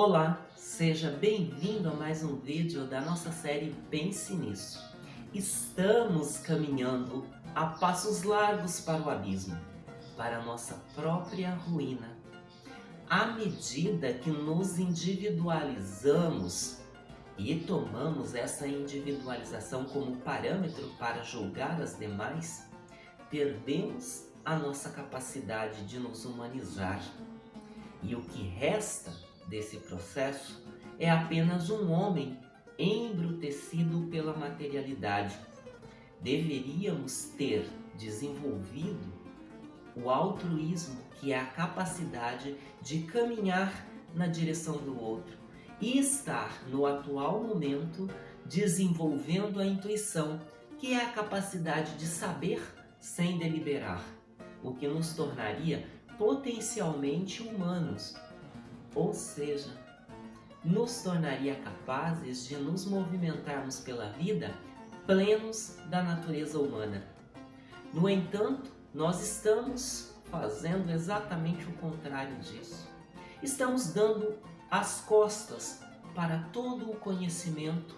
Olá, seja bem-vindo a mais um vídeo da nossa série Pense Nisso. Estamos caminhando a passos largos para o abismo, para a nossa própria ruína. À medida que nos individualizamos e tomamos essa individualização como parâmetro para julgar as demais, perdemos a nossa capacidade de nos humanizar. E o que resta desse processo é apenas um homem embrutecido pela materialidade. Deveríamos ter desenvolvido o altruísmo, que é a capacidade de caminhar na direção do outro e estar no atual momento desenvolvendo a intuição, que é a capacidade de saber sem deliberar, o que nos tornaria potencialmente humanos, ou seja, nos tornaria capazes de nos movimentarmos pela vida plenos da natureza humana. No entanto, nós estamos fazendo exatamente o contrário disso. Estamos dando as costas para todo o conhecimento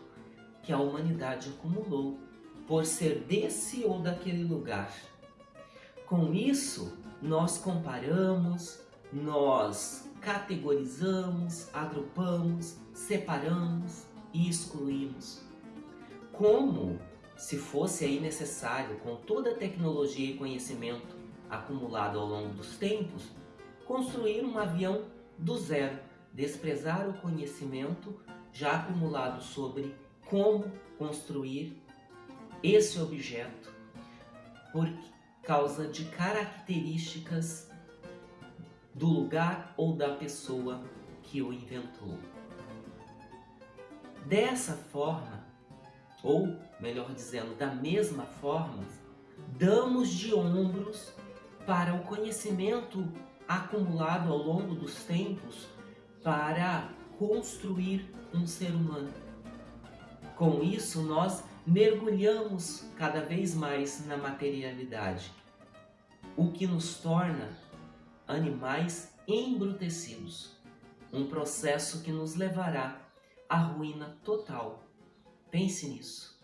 que a humanidade acumulou por ser desse ou daquele lugar. Com isso, nós comparamos, nós categorizamos, agrupamos, separamos e excluímos. Como se fosse aí necessário, com toda a tecnologia e conhecimento acumulado ao longo dos tempos, construir um avião do zero, desprezar o conhecimento já acumulado sobre como construir esse objeto por causa de características do lugar ou da pessoa que o inventou. Dessa forma, ou melhor dizendo, da mesma forma, damos de ombros para o conhecimento acumulado ao longo dos tempos para construir um ser humano. Com isso, nós mergulhamos cada vez mais na materialidade, o que nos torna animais embrutecidos. Um processo que nos levará à ruína total. Pense nisso.